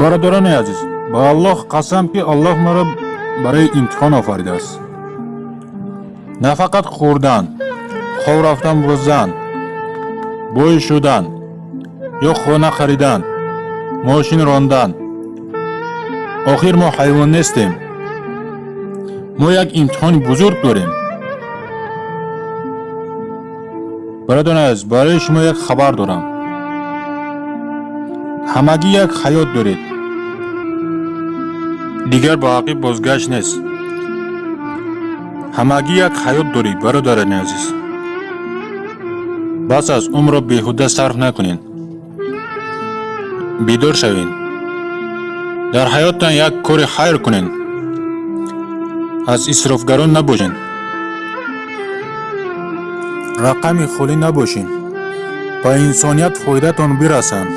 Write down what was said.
бародарони азиз ба аллоҳ қасам ки аллоҳ маро барои имтиҳон офаридааст на фақат хӯрдан хов рафтан бо зан бӯй шудан ё хона харидан мошин рондан. Охир мо ҳайвон нестем. Мо як имтиҳони бузург дорем. Бародарони азиз барои шумо як хабар дорам ҳамагӣ як ҳаёт доред. Дигар ба ақиб бозгашт нест. Ҳамагӣ як ҳаёт доред бародарони азиз. Бас аст умрро беҳуда сарф накунед. Бедор шавед. Дар ҳаёттан як кори хайр кунед. Аз исрофгарон набошед. Рақами холӣ набошед. Ба инсоният фоидатон бирасанд